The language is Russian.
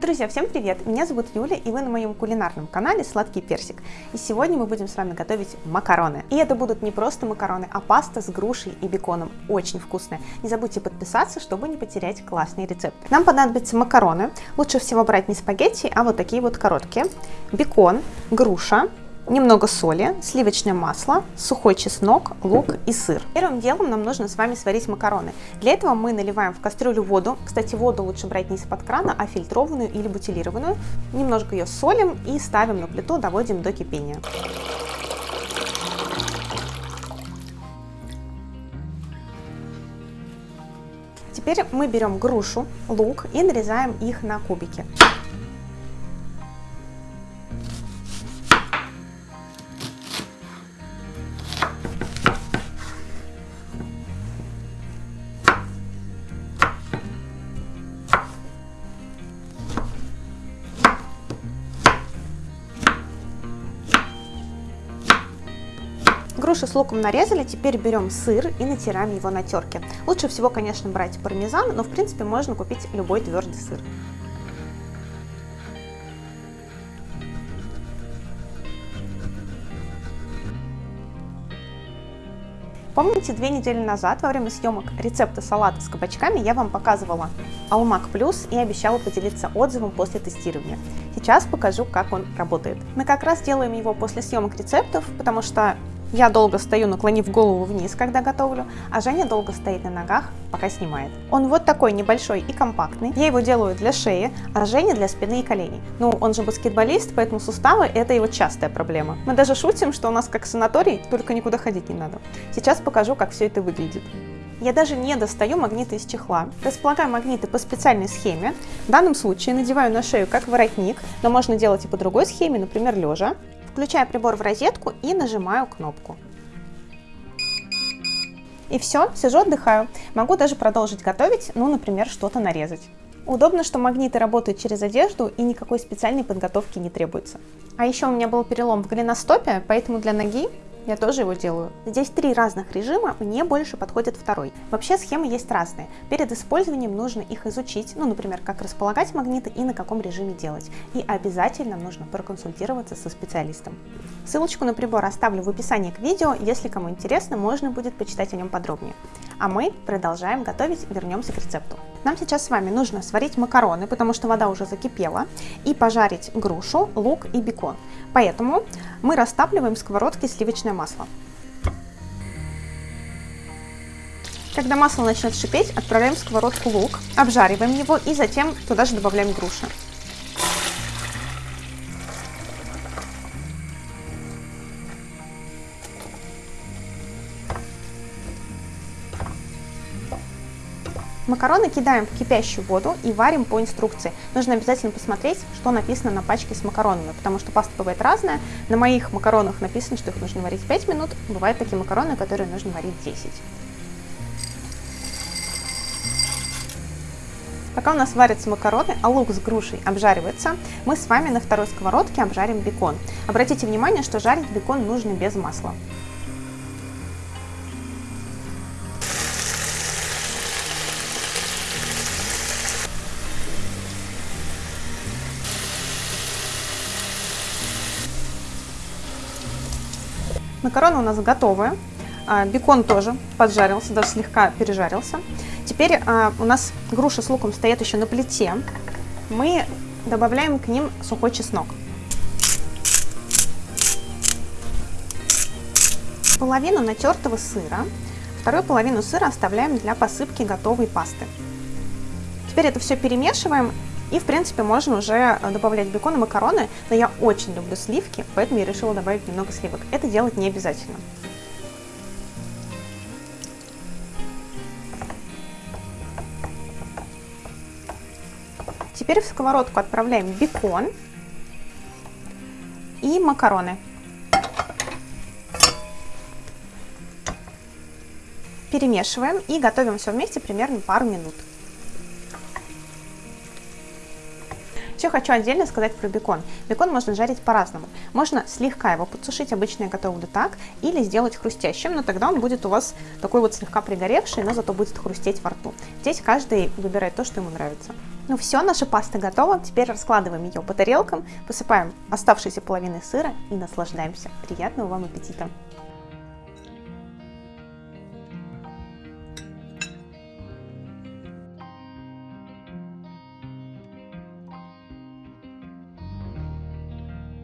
Друзья, всем привет! Меня зовут Юля, и вы на моем кулинарном канале Сладкий Персик. И сегодня мы будем с вами готовить макароны. И это будут не просто макароны, а паста с грушей и беконом. Очень вкусная. Не забудьте подписаться, чтобы не потерять классные рецепты. Нам понадобятся макароны. Лучше всего брать не спагетти, а вот такие вот короткие. Бекон, груша, немного соли, сливочное масло, сухой чеснок, лук и сыр. Первым делом нам нужно с вами сварить макароны. Для этого мы наливаем в кастрюлю воду. Кстати, воду лучше брать не из-под крана, а фильтрованную или бутилированную. Немножко ее солим и ставим на плиту, доводим до кипения. Теперь мы берем грушу, лук и нарезаем их на кубики. Груши с луком нарезали, теперь берем сыр и натираем его на терке. Лучше всего, конечно, брать пармезан, но в принципе можно купить любой твердый сыр. Помните, две недели назад во время съемок рецепта салата с кабачками я вам показывала Алмак Плюс и обещала поделиться отзывом после тестирования. Сейчас покажу, как он работает. Мы как раз делаем его после съемок рецептов, потому что я долго стою, наклонив голову вниз, когда готовлю, а Женя долго стоит на ногах, пока снимает. Он вот такой небольшой и компактный. Я его делаю для шеи, а Женя для спины и коленей. Ну, он же баскетболист, поэтому суставы – это его частая проблема. Мы даже шутим, что у нас как санаторий, только никуда ходить не надо. Сейчас покажу, как все это выглядит. Я даже не достаю магниты из чехла. Располагаю магниты по специальной схеме. В данном случае надеваю на шею как воротник, но можно делать и по другой схеме, например, лежа. Включаю прибор в розетку и нажимаю кнопку. И все, сижу, отдыхаю. Могу даже продолжить готовить, ну, например, что-то нарезать. Удобно, что магниты работают через одежду и никакой специальной подготовки не требуется. А еще у меня был перелом в голеностопе, поэтому для ноги я тоже его делаю. Здесь три разных режима, мне больше подходит второй. Вообще схемы есть разные. Перед использованием нужно их изучить, ну, например, как располагать магниты и на каком режиме делать. И обязательно нужно проконсультироваться со специалистом. Ссылочку на прибор оставлю в описании к видео, если кому интересно, можно будет почитать о нем подробнее. А мы продолжаем готовить, вернемся к рецепту. Нам сейчас с вами нужно сварить макароны, потому что вода уже закипела, и пожарить грушу, лук и бекон. Поэтому мы растапливаем в сковородке сливочное масло. Когда масло начнет шипеть, отправляем в сковородку лук, обжариваем его и затем туда же добавляем груши. Макароны кидаем в кипящую воду и варим по инструкции. Нужно обязательно посмотреть, что написано на пачке с макаронами, потому что паста бывает разная. На моих макаронах написано, что их нужно варить 5 минут, бывают такие макароны, которые нужно варить 10. Пока у нас варятся макароны, а лук с грушей обжаривается, мы с вами на второй сковородке обжарим бекон. Обратите внимание, что жарить бекон нужно без масла. Макароны у нас готовы. А, бекон тоже поджарился, даже слегка пережарился. Теперь а, у нас груша с луком стоят еще на плите. Мы добавляем к ним сухой чеснок. Половину натертого сыра, вторую половину сыра оставляем для посыпки готовой пасты. Теперь это все перемешиваем и, в принципе, можно уже э, добавлять бекон и макароны, но я очень люблю сливки, поэтому я решила добавить немного сливок. Это делать не обязательно. Теперь в сковородку отправляем бекон и макароны. Перемешиваем и готовим все вместе примерно пару минут. Еще хочу отдельно сказать про бекон. Бекон можно жарить по-разному. Можно слегка его подсушить, обычно я готовлю так, или сделать хрустящим, но тогда он будет у вас такой вот слегка пригоревший, но зато будет хрустеть во рту. Здесь каждый выбирает то, что ему нравится. Ну все, наша паста готова. Теперь раскладываем ее по тарелкам, посыпаем оставшейся половиной сыра и наслаждаемся. Приятного вам аппетита!